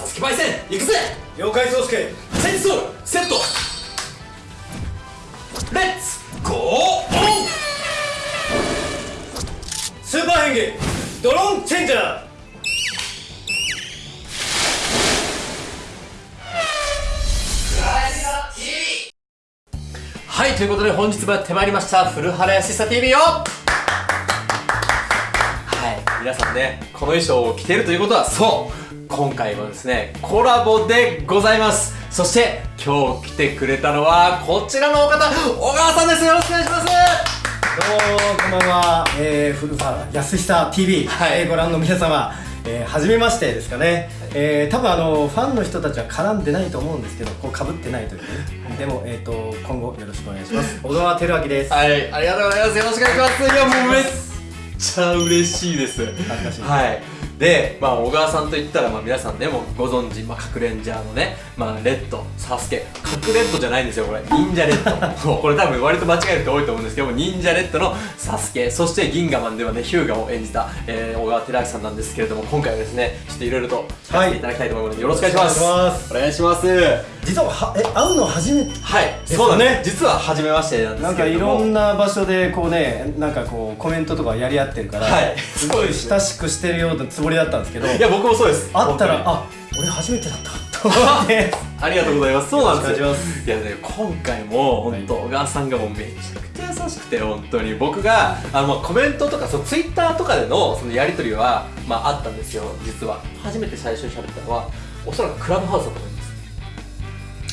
サスケパイセン行くぜ！了解宗介。チェンソーセット！レッツゴーオン！スーパー変化ドローンチェンジャー。はいということで本日もやってまいりました古原やしさ TV よはい皆さんねこの衣装を着ているということはそう今回はですねコラボでございます。そして今日来てくれたのはこちらのお方小川さんです。よろしくお願いします。どうもこんばんは、えー、古川安久 TV、はい。えーご覧の皆様、えー、初めましてですかね、えー、多分あのファンの人たちは絡んでないと思うんですけどこう被ってないというね。でも、えー、と今後よろしくお願いします。小川照明です。はい。ありがとうございます。よろしくお願いします。いやもうめっちゃ嬉しいです。はいで、まあ、小川さんといったら、まあ、皆さんね、もうご存知、まあ、かくれんジャーのね、まあ、レッド、サスケ、かくレッドじゃないんですよ、これ。忍者レッド。これ多分割と間違える人多いと思うんですけども、忍者レッドのサスケ、そして銀河マンではね、ヒューガを演じた、えー、小川照明さんなんですけれども、今回はですね、ちょっといろいろと聞かせていただきたいと思いますので、よろしくお願いします。お願いしますお願いします。実ははえ会うの初めてはい、そうだねね。実は初めましてなんでなんかいすけれども。ろんな場所でこうねなんかこうコメントとかやり合ってるから、はいすごい親しくしてるようなつもりだったんですけどいや、僕もそうです。会ったらあ俺初めてだったと思って ありがとうございます。そうなんですよ。いやね、今回も本当、小川さんがもうめちゃくちゃ優しくて、本当に。僕が、あの、まあコメントとか、そのツイッターとかでの、そのやりとりは、まああったんですよ、実は。初めて最初に喋ったのは、おそらくクラブハウスだと思います。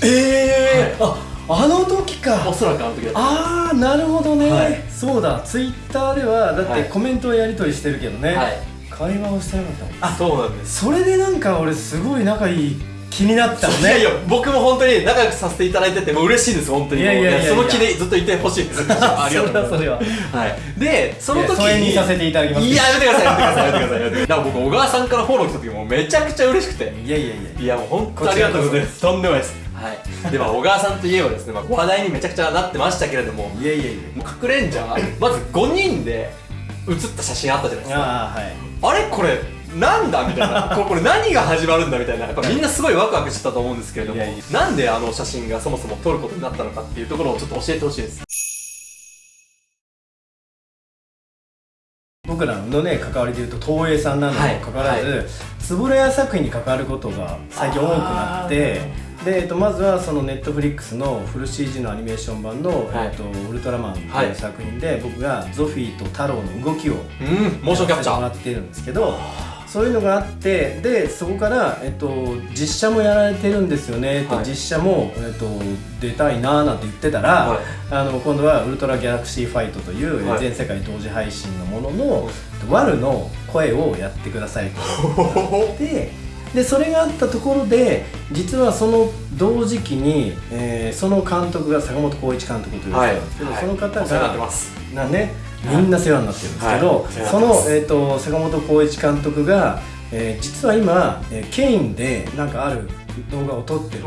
ええああの時おかそらくあの時だと。ああなるほどね、はいそうだツイッターではだっはいてコメントをやり取りしてるけどね、はい。会話をしてなかったあ、そうなんです。それでなんか俺すごい仲いい気になったのねいやいや、僕も本当に仲良くさせていただいてて、もう嬉しいです、本当に。いやいやいやその気でずっといてほしいです。ありがとうございます。それははい。で、その時にさせていただきますいや、やめてください、やめてください、やめてくださいやめてください。だから僕、小川さんからフォロー来た時もめちゃくちゃ嬉しくて。いやいやいやいやもう本当にありがとうございます。とんでもないです。はい。で、まあ、小川さんといえばですね、まあ、話題にめちゃくちゃなってましたけれども、いやいやいやもうかくれんじゃん、まず5人で写った写真あったじゃないですか。ああはい。あれ？これ、なんだ？みたいな。これ、何が始まるんだ？みたいな。やっぱみんなすごいワクワクしてたと思うんですけれどもなんであの写真がそもそも撮ることになったのかっていうところをちょっと教えてほしいです。僕らのね関わりでいうと東映さんなのにもかかわらず、はい。円谷作品に関わることが最近多くなってで、えっと、まずはそのネットフリックスのフル CG のアニメーション版の「はい。えっと、ウルトラマン」とはいいう作品で、僕がゾフィーと太郎の動きをうん、モーションキャプチャー。やらせてもらっているんですけどそういうのがあってでそこから、えっと、実写もやられてるんですよねって、はい。実写も、えっと、出たいなーなんて言ってたら、はい。あの今度は「ウルトラギャラクシーファイト」という、はい。全世界同時配信のものの、ワルの声をやってくださいと。ででそれがあったところで実はその同時期に、えーその監督が坂本浩一監督という人なんですけど、はい。その方お世話になってがます。なねみんな世話になってるんですけど、はい。その、えー、と坂本浩一監督が、えー実は今、えーケインでなんかある動画を撮ってる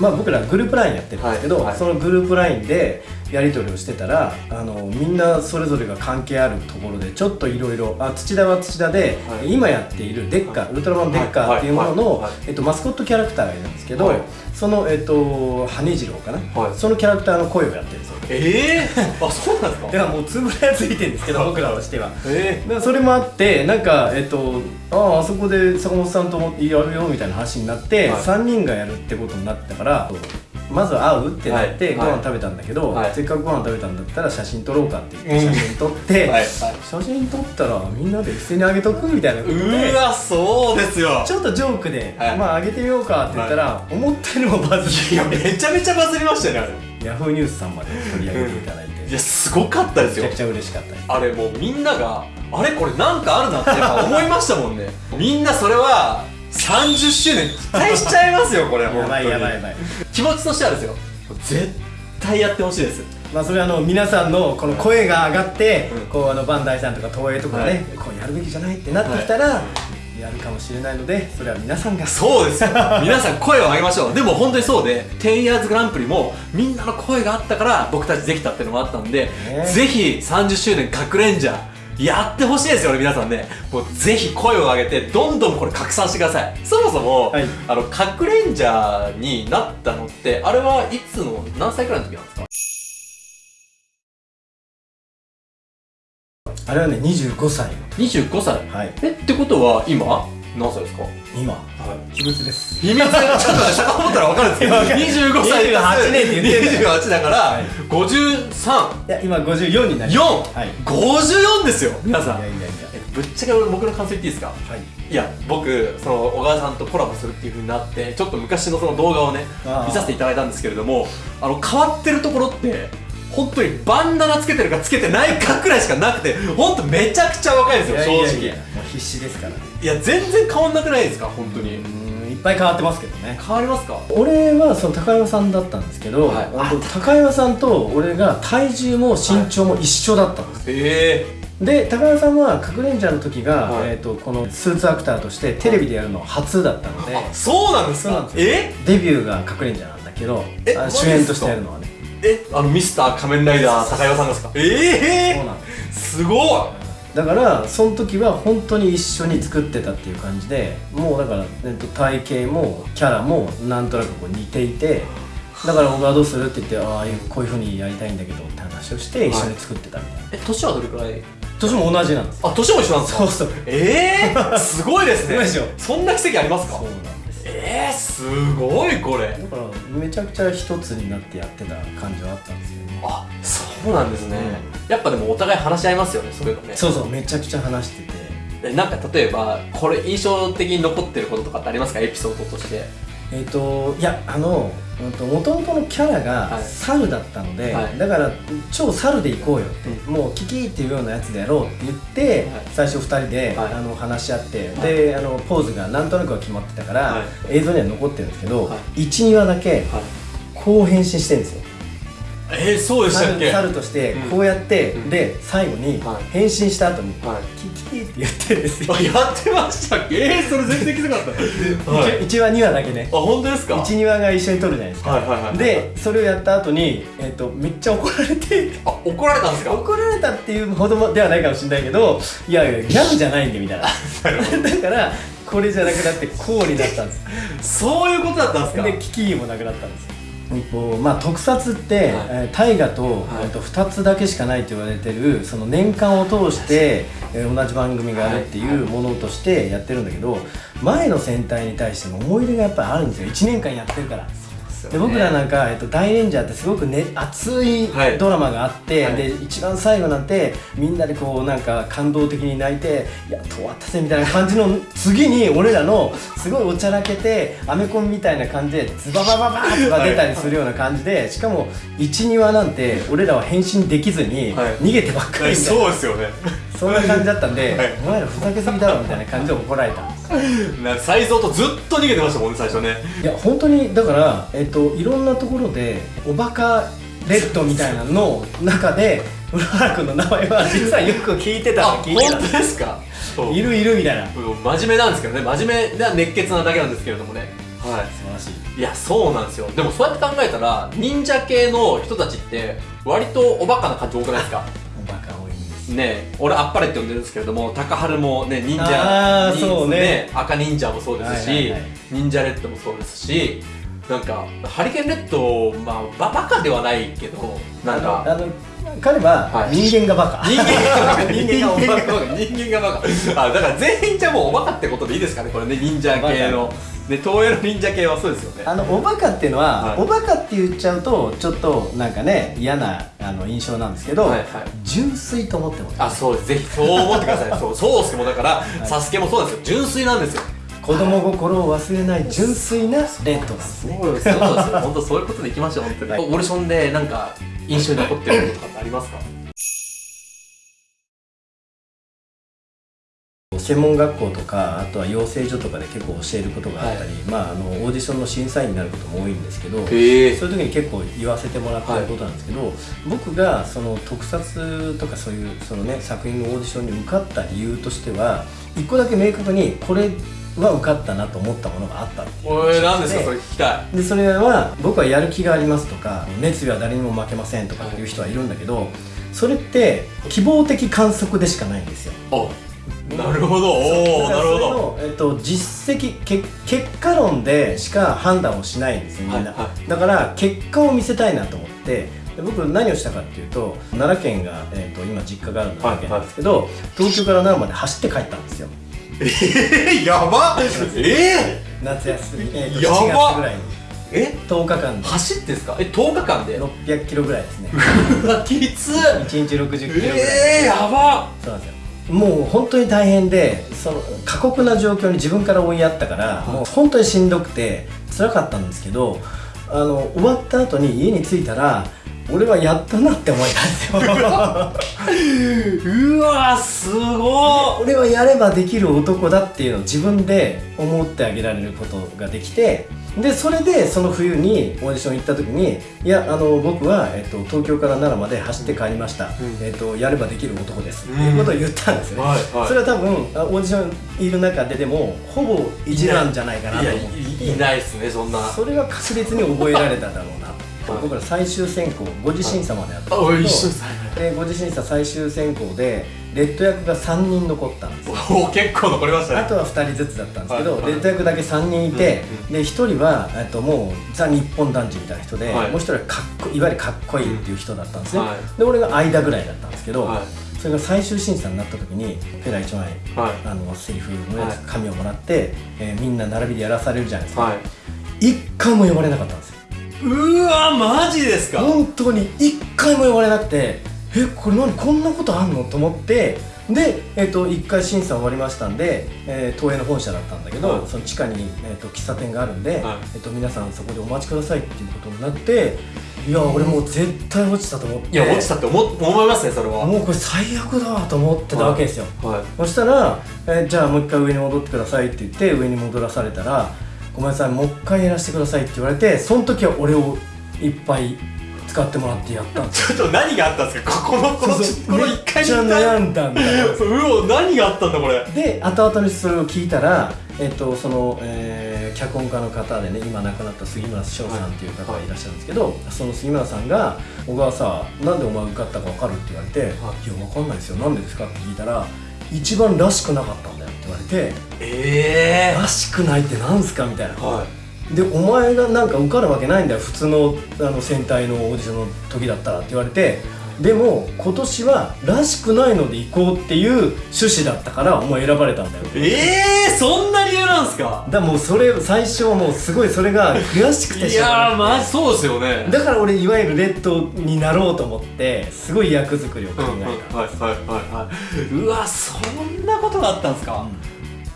まあ僕らグループ LINE やってるんですけど、はいはい。そのグループ LINE でやり取りをしてたらあのみんなそれぞれが関係あるところでちょっといろいろあ土田は土田で、はい。今やっているデッカー、ウルトラマンデッカーっていうものの、はいはい。はい。えっと、マスコットキャラクターがいるんですけど、はい。その、えっと、羽次郎かな、はい。そのキャラクターの声をやってるええー、あ、そうなんですか？だからもうつぶらやついてるんですけど僕らとしては。えだからそれもあってなんかえっとあああそこで坂本さんともやるよみたいな話になって、はい。3人がやるってことになったからまず会うってなって、はい。ご飯食べたんだけど、はい。せっかくご飯食べたんだったら写真撮ろうかって言って写真撮って、はい。はい。写真撮ったらみんなで一斉にあげとくみたいなうわ、そうですよ。ちょっとジョークで、はい。まああげてみようかって言ったら、思ったよりもバズいや、めちゃめちゃバズりましたよね、あれ。ヤフーニュースさんまで取り上げていただいて、いや、すごかったですよめちゃく。ちゃ嬉しかったですあれもうみんなが、あれこれなんかあるなってやっぱ思いましたもんね。みんなそれは、30周年期待しちゃいますよ、これ。やばいやばいやい。ばい気持ちとしてはですよ。絶対やってほしいです。まあそれはあの皆さんのこの声が上がって、うんこうあのバンダイさんとか東映とかね、はいこうやるべきじゃないってなってきたら、やるかもしれないのでそれは皆さんが。そうですよ。皆さん声を上げましょう。でも本当にそうで 10years グランプリもみんなの声があったから僕たちできたっていうのもあったんで、ねぜひ30周年かくれんじゃやってほしいですよね皆さんね。もうぜひ声を上げてどんどんこれ拡散してください。そもそも、はい。あのカクレンジャーになったのってあれはいつの何歳くらいの時なんですか？あれはね25歳25歳？はい。えってことは今何歳ですか？今。はい。秘密です。秘密？ちょっとね遡ったら分かるんです。けどわかる25歳28年って言ってんだよ。28だから、はい53いや今54になり4、ます。はい。54ですよ皆さん。いやいやいやえぶっちゃけ俺僕の感想言っていいですか？はい。いや僕その小川さんとコラボするっていう風になってちょっと昔のその動画をね見させていただいたんですけれどもあの変わってるところって本当にバンダナつけてるかつけてないかくらいしかなくて本当めちゃくちゃ若いんですよ正直。いや必死ですからね。いや全然変わんなくないですか本当に。うんいっぱい変わってますけどね。変わりますか？俺はその高山さんだったんですけど、はい。高山さんと俺が体重も身長も一緒だったんです、えで高山さんは隠れんじゃの時が、はい。えー、とこのスーツアクターとしてテレビでやるの初だったので、そうなんですか？そうなんですよ。え？デビューが隠れんじゃなんだけど主演としてやるのはねえあのミスター仮面ライダー高岩さんですか？ええそうなんですすごい！だからその時は本当に一緒に作ってたっていう感じでもうだから、えっと、体型もキャラもなんとなくこう似ていてだから僕はどうするって言ってああいうこういうふうにやりたいんだけどって話をして一緒に作ってたみたいな、え年はどれくらい？年も同じなんですあ年も一緒なんですか？そうそう。ええー、すごいですね。すごいでしょ。そんな奇跡ありますか？そうなんですえー、すごいこれ。だからめちゃくちゃ一つになってやってた感じはあったんですよね。あそうなんですね、やっぱでもお互い話し合いますよねそういうのね。そうそうめちゃくちゃ話してて。えなんか例えばこれ印象的に残ってることとかってありますか？エピソードとしてえっ、といやあのもともとのキャラがはい。猿だったので、はい。だから超猿で行こうよって、もうキキっていうようなやつでやろうって言って、はい。最初2人で、はい。あの話し合って、はい。であのポーズがなんとなくは決まってたから、はい。映像には残ってるんですけど、は12話だけはい。こう変身してるんですよえー、そうでしたっ猿け？猿としてうん。こうやって、うん。で最後にはい。変身した後に、はい。キキって言ってるんですよ、あやってましたっけ？えー、それ全然気づかなかった。はい。1話2話だけね。あ本当ですか？12話が一緒に撮るじゃないですか、はいはいはいでそれをやった後に、えっとめっちゃ怒られて。あ怒られたんですか？怒られたっていうほどではないかもしれないけどいやいやギャグじゃないんでみたいな。だからこれじゃなくなってこうになったんです。そういうことだったんですか？でキキもなくなったんですまあ、特撮って、えー大河と,、はい。えーと2つだけしかないと言われてるその年間を通して、えー同じ番組があるっていうものとしてやってるんだけど前の戦隊に対しての思い出がやっぱりあるんですよ。1年間やってるから。で僕らなんか、えっと、大レンジャーってすごく、ね、熱いはい。ドラマがあって、はい。で一番最後なんてみんなでこうなんか感動的に泣いて「やっと終わったぜ」みたいな感じの次に俺らのすごいおちゃらけてアメコミみたいな感じでズババババーとか出たりするような感じでしかも12話なんて俺らは変身できずにはい逃げてばっかりみたいな、そうですよねそんな感じだったんで、はいお前らふざけすぎだろみたいな感じで怒られたな才蔵とずっと逃げてましたもんね最初ね。いや本当にだから、えっと、いろんなところでおバカレッドみたいなのの中で浦原君の名前は実はよく聞いてたあの聞いて本当ですか？いるいるみたいな。真面目なんですけどね真面目な熱血なだけなんですけれどもね。はい。晴らしい。いやそうなんですよ。でもそうやって考えたら忍者系の人たちって割とおバカな感じ多くないですか？ねえ俺あっぱれって呼んでるんですけれども高春もね忍者そうね。赤忍者もそうですし、はいはいはい。忍者レッドもそうですしなんかハリケーンレッドまあババカではないけどなんかあの彼ははい。人間がバカ、人間がバカ。人間がおバカ人間がバカ。あだから全員じゃもうおバカってことでいいですかねこれね忍者系のね東映の忍者系はそうですよね。あのおバカっていうのは、はい。おバカって言っちゃうとちょっとなんかね嫌なあの印象なんですけど、はいはい。純粋と思ってもらうあそうです。ぜひそう思ってください。そうそうすけもだから、サスケもそうですよ。純粋なんですよ。子供心を忘れない純粋なレッドなんですね。そうです。そうですよ。本当そういうことでいきましょう本当に、はい。オーディションでなんか印象に残ってることとかってありますか？専門学校とかあとは養成所とかで結構教えることがあったり、まあ、あのオーディションの審査員になることも多いんですけどそういう時に結構言わせてもらってることなんですけど、僕がその特撮とかそういうその、ね、作品のオーディションに受かった理由としては一個だけ明確にこれは受かったなと思ったものがあったっていうおい何ですかそれ聞きたい。でそれは僕はやる気がありますとか熱意は誰にも負けませんとかっていう人はいるんだけどそれって希望的観測でしかないんですよ。あなるほど。おおなるほど。ど、えっと、実績け結果論でしか判断をしないんですよみんな、はい。はだから結果を見せたいなと思ってで僕何をしたかっていうと奈良県が、えっと今実家がある奈良県なんですけど、東京から奈良まで走って帰ったんですよ。えー、やばえ夏休み、えっとやば7月ぐらいに。ー、え？10日間で。走ってんすか？え10日間で？600キロぐらいですね。うわきつ1日60キロぐらい、えー、やばそうなんですよもう本当に大変でその過酷な状況に自分から追いやったから、い。もう本当にしんどくて辛かったんですけどあの終わった後に家に着いたら俺はやったなって思えたんですよ。うわすご俺はやればできる男だっていうのを自分で思ってあげられることができてでそれでその冬にオーディション行った時に「いやあの僕は、えっと、東京から奈良まで走って帰りました、ん。えっと、やればできる男です」うん。っていうことを言ったんですよね、はいはい。それは多分あオーディションいる中ででもほぼ一なんじゃないかなと思っていいないっすねそんな。それは確実に覚えられただろうな。はい。僕ら最終選考5次審査までやったあんですけどで5次審査最終選考でレッド役が3人残ったんですよ。おお結構残りましたね。あとは2人ずつだったんですけど、はいはい。レッド役だけ3人いて、うんで1人はえっともうザ・日本男児みたいな人で、はい。もう1人はかっこいわゆるかっこいいっていう人だったんですね、はい。で俺が間ぐらいだったんですけど、はい。それが最終審査になった時にペラ1枚はい。あのセリフのやつはい。紙をもらって、えーみんな並びでやらされるじゃないですか、はい。一回も呼ばれなかったんですよ。うわマジですか？本当に一回も呼ばれなくてえこれ何こんなことあんの？と思ってで、えっと1回審査終わりましたんで、えー東映の本社だったんだけど、はい。その地下に、えっと喫茶店があるんで、はい。えっと皆さんそこでお待ちくださいっていうことになっていや俺もう絶対落ちたと思って。いや落ちたって思思いますねそれは。もうこれ最悪だわと思ってたわけですよ、はい。そしたら、えーじゃあもう一回上に戻ってくださいって言って上に戻らされたらごめんなさいもう一回やらせてくださいって言われてその時は俺をいっぱい使ってもらってやったんですよ。ちょっと何があったんですか？ここのこのこの一回めっちゃ悩んだんだ ううお何があったんだこれ。で後々にそれを聞いたら、えっとその、えー脚本家の方でね今亡くなった杉村翔さんっていう方がいらっしゃるんですけど、その杉村さんが「小川さなんでお前受かったか分かる?」って言われて「い、や分かんないですよ。なんでですか?」って聞いたら「一番らしくなかったんだよ」って言われてえ「らしくないってなんすか?」みたいな。えはでお前がなんか受かるわけないんだよ。普通のあの戦隊のオーディションの時だったらって言われてでも今年はらしくないので行こうっていう趣旨だったからお前選ばれたんだよ。いええそんな理由なんすか？だからもうそれ最初はもうすごいそれが悔しくていしょうがやーなくて。マジそうですよね。だから俺いわゆるレッドになろうと思ってすごい役作りを考うんうんはいえた、はいはいはい。うわそんなことがあったんですか？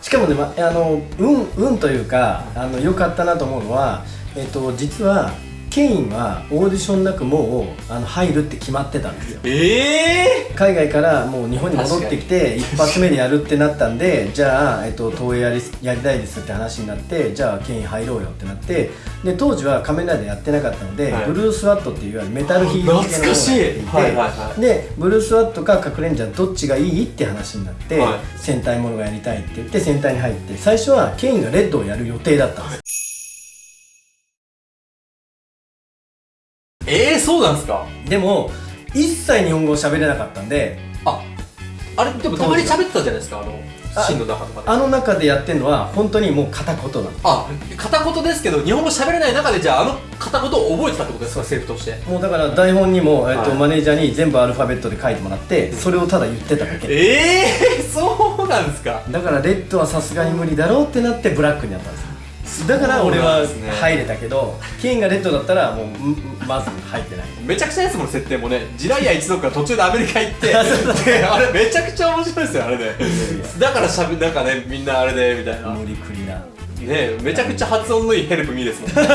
しかもね、ま、あの運運というかあの良かったなと思うのは、えっと、実はケインはオーディションなくもうあの入るって決まってたんですよ。ええ海外からもう日本に戻ってきて一発目でやるってなったんでじゃあ、えっと、東映やりやりたいですって話になってじゃあケイン入ろうよってなってで当時は仮面ライダーやってなかったので、はい。ブルース・ワットっていういわゆるメタルヒーロー系のものをやっていはいはいはい。でブルース・ワットかカクレンジャーどっちがいいって話になって、はい。戦隊ものがやりたいって言って戦隊に入って最初はケインがレッドをやる予定だったんですそうなんですか？でも一切日本語を喋れなかったんでああれでもたまに喋ってたじゃないですか？あのあシーンの中とかで。あの中でやってるのは本当にもう片言なのあ片言ですけど日本語喋れない中でじゃああの片言を覚えてたってことですか？セリフとして。もうだから台本にも、えっとはいマネージャーに全部アルファベットで書いてもらってそれをただ言ってただけ。ええそうなんですか？だからレッドはさすがに無理だろうってなってブラックになったんですよだから俺は入れたけどケインがレッドだったらもううんまず入ってない。めちゃくちゃですもん設定もね。ジライア一族が途中でアメリカ行って。であれめちゃくちゃ面白いですよあれね。だからしゃべなんかねみんなあれでみたいな。無理くりな。ねめちゃくちゃ発音のいいヘルプミーですもんそうそう。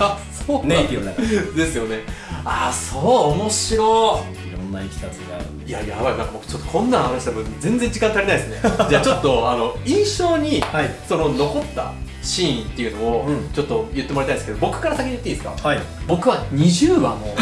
あそうネイティブだかですよね。あそう面白い。ろんな生きたつがあるいややばい。なんか僕ちょっとこんなの話したら全然時間足りないですね。じゃあちょっとあの印象に、はい。その残ったシーンっていうのをうん。ちょっと言ってもらいたいんですけど僕から先に言っていいですか？はい。僕は20話の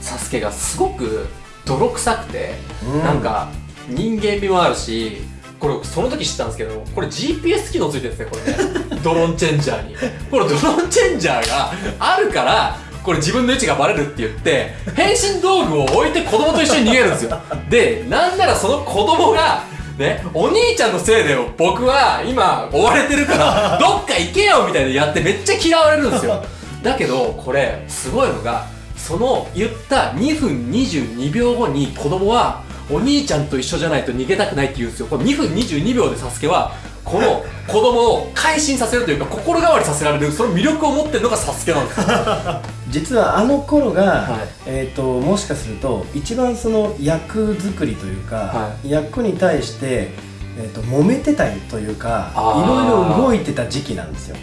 サスケがすごく泥臭くて、うん。なんか人間味もあるしこれその時知ったんですけどこれ GPS 機能ついてるんですねこれね。ドローンチェンジャーに。これドローンチェンジャーがあるからこれ自分の位置がバレるって言って変身道具を置いて子供と一緒に逃げるんですよ。でなんならその子供がね、お兄ちゃんのせいで僕は今追われてるから どっか行けよみたいなやってめっちゃ嫌われるんですよ。だけどこれすごいのがその言った2分22秒後に子供はお兄ちゃんと一緒じゃないと逃げたくないって言うんですよ。この2分22秒でサスケはこの子供を改心させるというか心変わりさせられるその魅力を持ってるのがサスケなんですよ 実はあの頃が、はい。えー、ともしかすると一番その役作りというか、は役に対して、えー、と揉めてたりというかいろいろ動いてた時期なんですよ。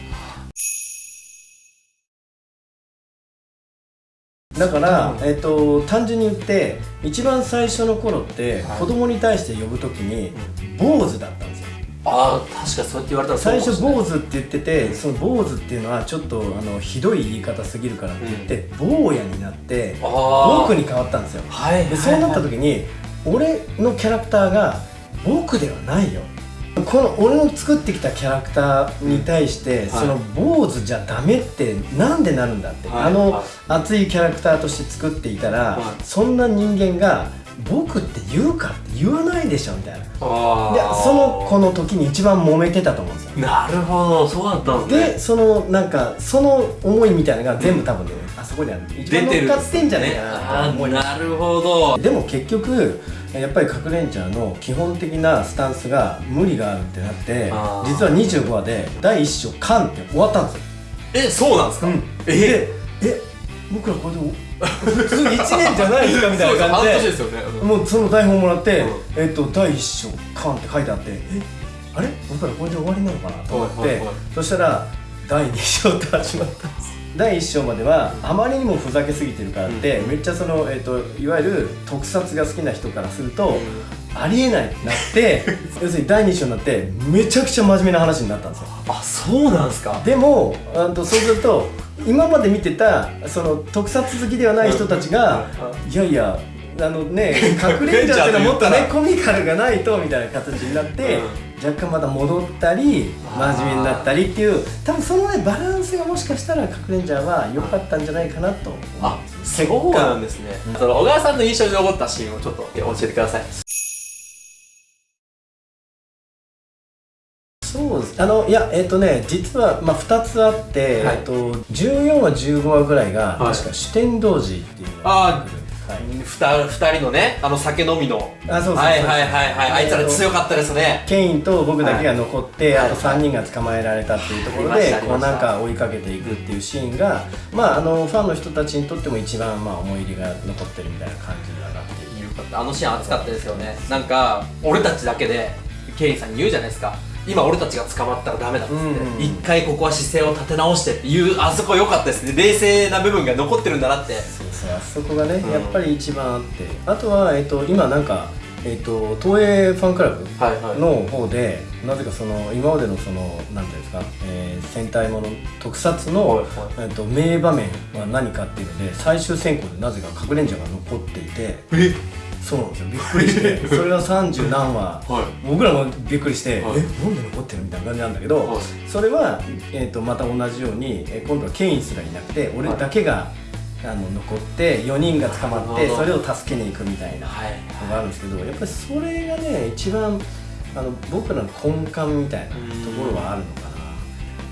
だから、うんえー、と単純に言って一番最初の頃って、はい。子供に対して呼ぶ時に坊主だったんですよああ確かにそうやって言われたら最初坊主って言っててその坊主っていうのはちょっとあのひどい言い方すぎるからって言って、坊やになってあ僕に変わったんですよ。はいでそうなった時に俺のキャラクターが僕ではないよ。この俺の作ってきたキャラクターに対して、はい。その坊主じゃダメってなんでなるんだって、はい。あの、はい熱いキャラクターとして作っていたら、はい。そんな人間が僕って言うかって言わないでしょみたいな。でその子の時に一番揉めてたと思うんですよ。なるほどそうだったんですね。でそのなんかその思いみたいなのが全部多分ね、あそこにある一番乗っかってんじゃないかなと思います。なるほどでも結局やっぱり核レンジャーの基本的なスタンスが無理があるってなって実は25話で第1章「カン」って終わったんですよ、えそうなんですか、えでえ僕らこれでお普通1年じゃないですかみたいな感じで。ですよね、うん。もうその台本もらって、うえっと第1章「カン」って書いてあってえあれ？僕らこれで終わりなのかなと思って、はいはいはい。そしたら第2章って始まったんです 第1章まではあまりにもふざけすぎてるからって、うん。めっちゃその、えっといわゆる特撮が好きな人からすると、ありえないってなって 要するに第2章になってめちゃくちゃ真面目な話になったんですよ。あそうなんですか？でもあとそうすると今まで見てたその特撮好きではない人たちが、いやいやあのね隠れんじゃってのはもっとね コミカルがないとみたいな形になって、若干また戻ったり真面目になったりっていう多分そのねバランスがもしかしたら隠れんじゃは良かったんじゃないかなとあそうなんですね、その小川さんの印象に残ったシーンをちょっと教えてくださいそうです。あのいやえっ、とね実は、まあ、2つあって、はい。えっと14話15話ぐらいが、はい。確か主典童子っていうのあはい。二二人のねあの酒飲みの。あそうそうそうはいはいはいはい。あいつら強かったですね。ケインと僕だけが残って、はい。あと3人が捕まえられたっていうところでたありましたこうなんか追いかけていくっていうシーンが、まああのファンの人たちにとっても一番まあ思い入れが残ってるみたいな感じにはなっているよかった。あのシーン熱かったですよね。なんか俺たちだけでケインさんに言うじゃないですか今俺たちが捕まったらダメだっつって、うんうん一回ここは姿勢を立て直してっていうあそこ良かったですね。冷静な部分が残ってるんだなって。そうそうあそこがね、うん。やっぱり一番あって。あとは、えっと今なんか、えっと東映ファンクラブはいはい。の方で、なぜかその今までのそのなんていうんですか、えー戦隊もの特撮の、はいはい。えっと名場面は何かっていうので最終選考でなぜか隠れんじゃが残っていてえそうなんですよ。びっくりして。それが30何話。はい。僕らもびっくりして、はい。えなんで残ってるみたいな感じなんだけど、はい。それは、えー、とまた同じように、えー今度はケインすらいなくて俺だけが、あの残って4人が捕まってそれを助けに行くみたいなはい。のがあるんですけどやっぱりそれがね一番あの僕らの根幹みたいなところはあるのかな。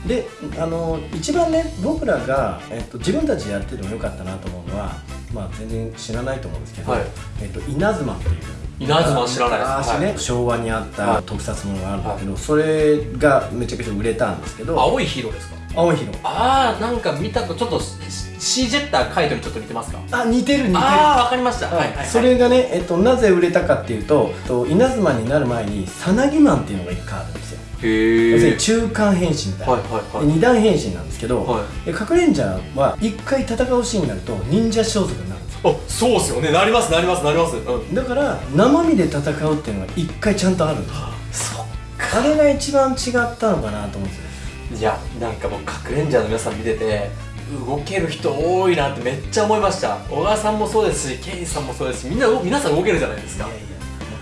であの一番ね僕らが、えっと、自分たちでやっててもよかったなと思うのは、まあ、全然知らないと思うんですけど、はい。えっと、稲妻っていう。稲妻知らないです。昔ね、はい。昭和にあっはい。た特撮ものがあるんだけど、それがめちゃくちゃ売れたんですけど。青いヒーローですか？青い日のああなんか見たとちょっとシージェッターカイトにちょっと似てますか？あ似てる似てる。ああわかりました、はい。はいはいはい。それがね、えっと、なぜ売れたかっていうとと稲妻になる前にさなぎマンっていうのが一回あるんですよ要するに中間変身みたいな、はいはいはい。段変身なんですけど、はで隠れんじゃは一回戦うシーンになると忍者装束になるんですよ。あそうっすよね。なりますなりますなります。うん。だから生身で戦うっていうのが一回ちゃんとあるんですよ。そあれが一番違ったのかなと思うんですよ。いやなんかもう隠れんじゃーの皆さん見てて動ける人多いなってめっちゃ思いました。小川さんもそうですしケインさんもそうですしみんな皆さん動けるじゃないですか。いやいや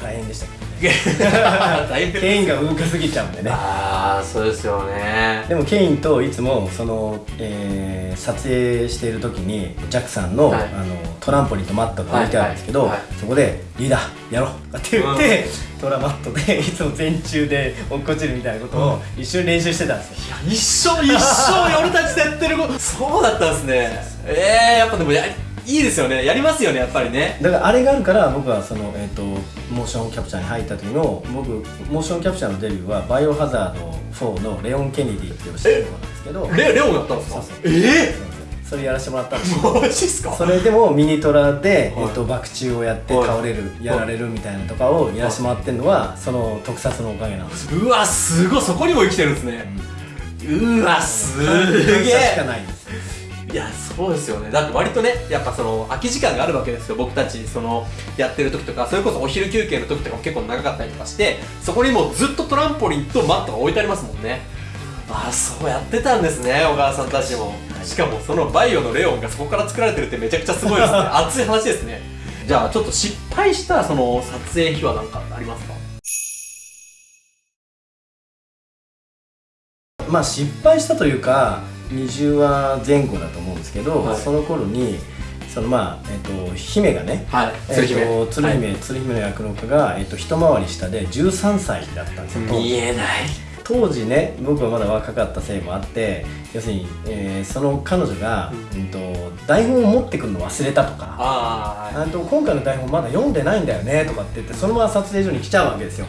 大変でしたけど ケインが動かすぎちゃうんでね。ああそうですよね。でもケインといつもその、えー撮影している時にジャックさんの,、はい。あのトランポリンとマットが置いてあるんですけど、はいはいはい。そこで「リーダーやろう」って言って、トラマットでいつも全中で落っこちるみたいなことを一緒に練習してたんですよ、一生一生俺たちでやってること。そうだったんですね。ええー、やっぱでもやいいですよね。やりますよねやっぱりね。だからあれがあるから僕はその、えー、とモーションキャプチャーに入った時の僕モーションキャプチャーのデビューはバイオハザード4のレオン・ケネディっていう主人公なんですけど。レレオンやったんですか？そうそう。えそれやらせてもらったんですそれでもミニトラで、はい。えっと、爆中をやってはい。倒れる、やられるみたいなとかをやらせてもらってるのは、その特撮のおかげなんです。ようわすごい。そこにも生きてるんですね、うわすげ感謝しかえないですいやそうですよね。だって割とねやっぱその空き時間があるわけですよ。僕たちそのやってる時とかそれこそお昼休憩の時とかも結構長かったりとかしてそこにもうずっとトランポリンとマットが置いてありますもんね。ああそうやってたんですね小川さんたちも。しかもそのバイオのレオンがそこから作られてるってめちゃくちゃすごいですね。熱い話ですね。じゃあちょっと失敗したその撮影秘話なんかありますか？まあ失敗したというか20話前後だと思うんですけど、はい。その頃にそのまあ、えっと姫がねはい。えっ鶴姫、と鶴姫、はい。鶴姫の役の子が、えっと、一回り下で13歳だったんですよ。見えない。当時ね僕はまだ若かったせいもあって要するに、えーその彼女が、うん。と台本を持ってくるの忘れたとか。あああと今回の台本まだ読んでないんだよねとかって言ってそのまま撮影所に来ちゃうわけですよ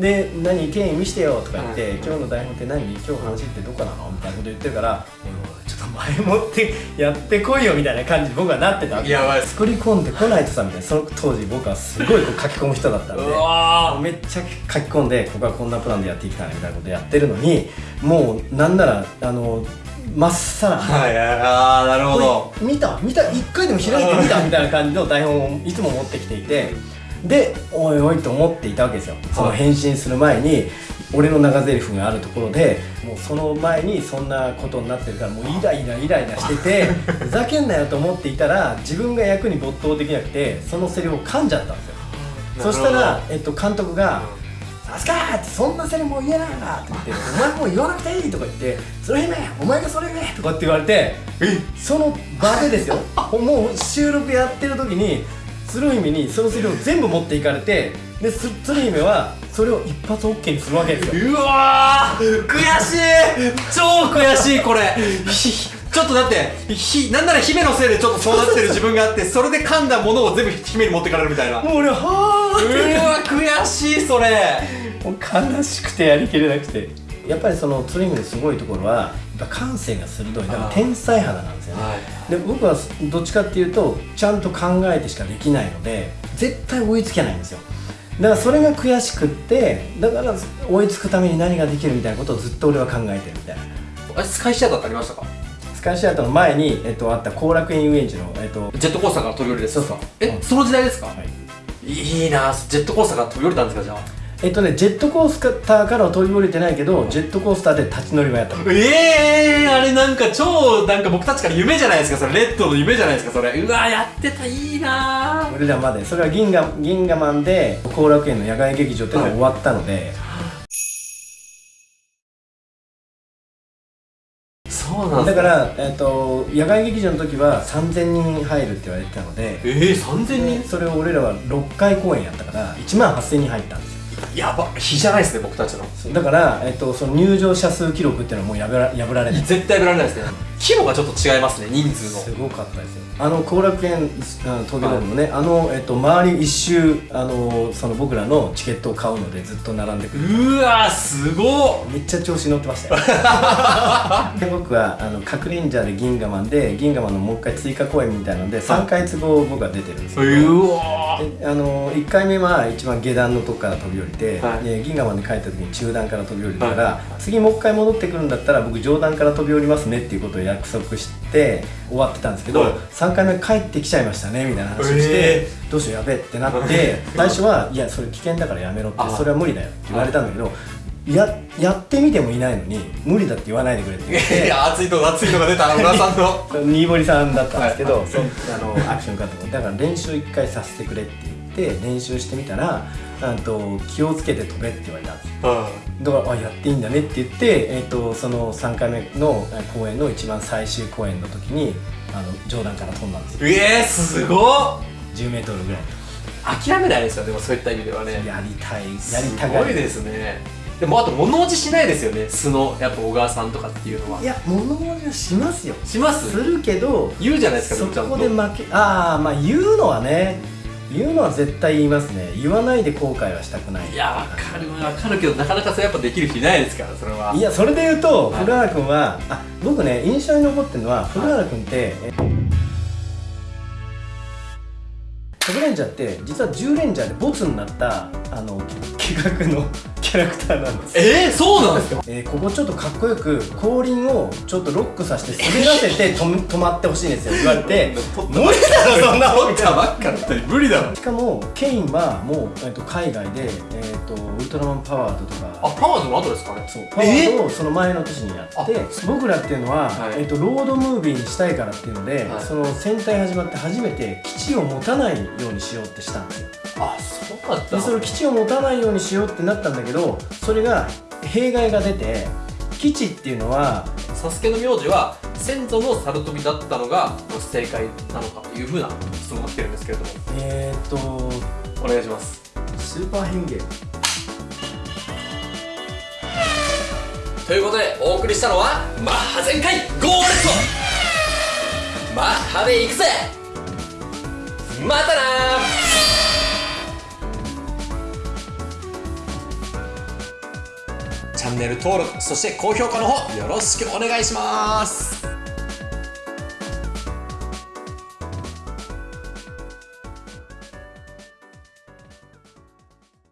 で「何ケイン見してよ」とか言って、うん今日の台本って何？今日話ってどこなの?」みたいなこと言ってるから「おいおいちょっと前もって やってこいよ」みたいな感じに僕はなってたやばい作り込んでこないとさみたいな。その当時僕はすごいこう書き込む人だったんでめっちゃ書き込んでここはこんなプランでやっていきたいみたいなことやってるのにもうなんならあのまっさらはいああなるほど。見た？見た？一回でも開いてみた？みたいな感じの台本をいつも持ってきていてでおいおいと思っていたわけですよ。その返信する前に俺の長台詞があるところでもうその前にそんなことになってるからもうイライライライラしててふざけんなよと思っていたら自分が役に没頭できなくてそのセリフを噛んじゃったんですよ。そしたら、えっと、監督が「さすが!」って「そんなセリフもう言えないな」って言って「お前もう言わなくていい」とか言って「それ姫お前がそれ言え」とかって言われてその場でですよ。もう収録やってる時に鶴姫にそのセリフを全部持っていかれてです鶴姫はそれを一発 OK にするわけですよ。うわー悔しい。超悔しいこれ。ひちょっとだって。ひなんなら姫のせいでちょっとそうなってる自分があってそれで噛んだものを全部姫に持ってかれるみたいな。うもう俺ははーって。わ悔しいそれ。もう悲しくてやりきれなくて。やっぱりその鶴姫のすごいところは感性が鋭い。だから天才肌なんですよね。で僕はどっちかっていうとちゃんと考えてしかできないので絶対追いつけないんですよ。だからそれが悔しくってだから追いつくために何ができるみたいなことをずっと俺は考えてるみたいな。あれスカイシアターってありましたか？スカイシアターの前に、えっと、あった後楽園遊園地の、えっと、ジェットコースターから飛び降りるですそうそうえその時代ですか、はい。い、いなジェットコースターから飛び降りたんですかじゃあえっとねジェットコースターからは飛び降りてないけどジェットコースターで立ち乗りはやった。のええー、あれなんか超なんか僕たちから夢じゃないですか？それレッドの夢じゃないですか？それ。うわやってたいいな俺らまでそれは銀河銀河マンで後楽園の野外劇場っていうのが終わったので、そうなんだから、えっと野外劇場の時は3000人入るって言われてたので。ええー、3000人？でそれを俺らは6回公演やったから1万8000人入ったんですよやば日じゃないですね僕たちの。だから、えっとその入場者数記録っていうのはもう破ら破られて絶対ぶられないですね規模がちょっと違いますね人数の。すごかったですよ。あの後楽園東京ドームのね、あの、えっと、周り一周あのその僕らのチケットを買うのでずっと並んでくる。うわすごっ。めっちゃ調子乗ってましたよ。で僕はあの核レンジャーで銀河マンで銀河マンのもう一回追加公演みたいなので3回都合僕は出てるんですよ、うわであの1回目は一番下段のとこから飛び降りて、はい。で銀河マンで帰った時に中段から飛び降りたから、はい。次もう一回戻ってくるんだったら僕上段から飛び降りますねっていうことを約束して終わってたんですけど、はい。3回目帰ってきちゃいましたねみたいな話をして、えどうしようやべえってなって 最初はいやそれ危険だからやめろってあ。それは無理だよって言われたんだけどややってみてもいないのに無理だって言わないでくれって言っ いてや熱いの熱いのが出た小川さんの。新堀さんだったんですけど、はい。そあのアクション監督だから練習一回させてくれって言ってて練習してみたらあと気をつけて飛べって言われたんですよ。だからあやっていいんだねって言って、えー、とその3回目のえー公演の一番最終公演の時にあの上段から飛んだんですよ。うえー、すごっ。10m ぐらい。諦めないですよでもそういった意味ではね。やりたい。やりすたがるごいですね。でもあと物落ちしないですよね。素のやっぱ小川さんとかっていうのは。いや物申しはしますよ。します？するけど言うじゃないですかそこで負けああまあ言うのはね言うのは絶対言いますね。言わないで後悔はしたくない。いやわかる。わかるけどなかなかそれやっぱできる人いないですからそれは。いやそれで言うとはい。古原君はあ僕ね印象に残ってるのは古原君ってえ100レンジャーって実は10レンジャーでボツになったあの企画の キャラクターなんです。えー、そうなんですか？えーここちょっとかっこよく後輪をちょっとロックさせて滑らせて止め止まってほしいんですよ言われて。無理だろそんな取ったばっかだったり無理だろ。しかもケインはもう、えー、と海外で、えー、とウルトラマンパワードとか。あパワーズの後ですかね？そうパワードをその前の年にやってあ僕らっていうのは、はい。えー、とロードムービーにしたいからっていうので、はい。その戦隊始まって初めて基地を持たないようにしようってしたんですよ。あそうだったでその基地を持たないようにしようってなったんだけどそれが弊害が出て基地っていうのはサスケの名字は先祖の猿飛びだったのが正解なのかというふうな質問が来てるんですけれども。えっ、ー、とお願いします。スーパー変形。ということでお送りしたのはマッハ全開ゴーレットマッハで行くぜまたな。チャンネル登録そして高評価の方よろしくお願いします。